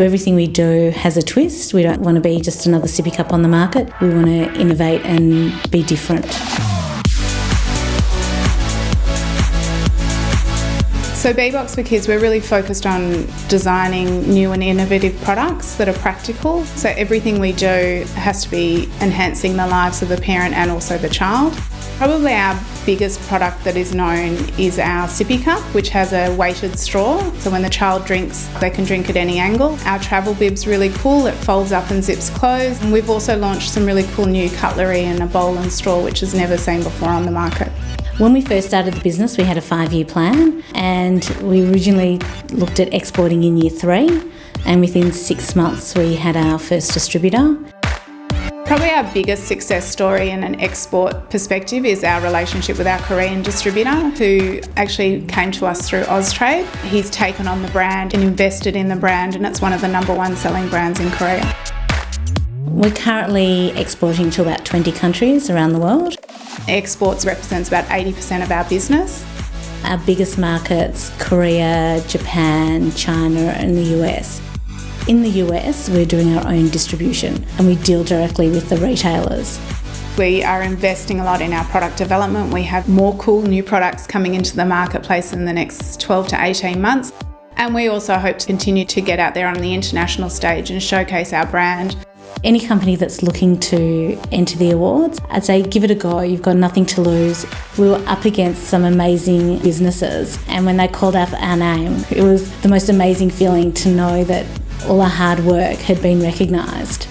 Everything we do has a twist. We don't want to be just another sippy cup on the market. We want to innovate and be different. So b.box for Kids, we're really focused on designing new and innovative products that are practical. So everything we do has to be enhancing the lives of the parent and also the child. Probably our biggest product that is known is our sippy cup, which has a weighted straw. So when the child drinks, they can drink at any angle. Our travel bib's really cool. It folds up and zips closed. And we've also launched some really cool new cutlery and a bowl and straw, which is never seen before on the market. When we first started the business, we had a five year plan, and we originally looked at exporting in year three. And within six months, we had our first distributor. Probably our biggest success story in an export perspective is our relationship with our Korean distributor who actually came to us through Austrade. He's taken on the brand and invested in the brand and it's one of the number one selling brands in Korea. We're currently exporting to about 20 countries around the world. Exports represents about 80% of our business. Our biggest markets Korea, Japan, China, and the US. In the US, we're doing our own distribution and we deal directly with the retailers. We are investing a lot in our product development. We have more cool new products coming into the marketplace in the next 12 to 18 months. And we also hope to continue to get out there on the international stage and showcase our brand. Any company that's looking to enter the awards, I'd say give it a go. You've got nothing to lose. We were up against some amazing businesses, and when they called out our name, it was the most amazing feeling to know that all our hard work had been recognised.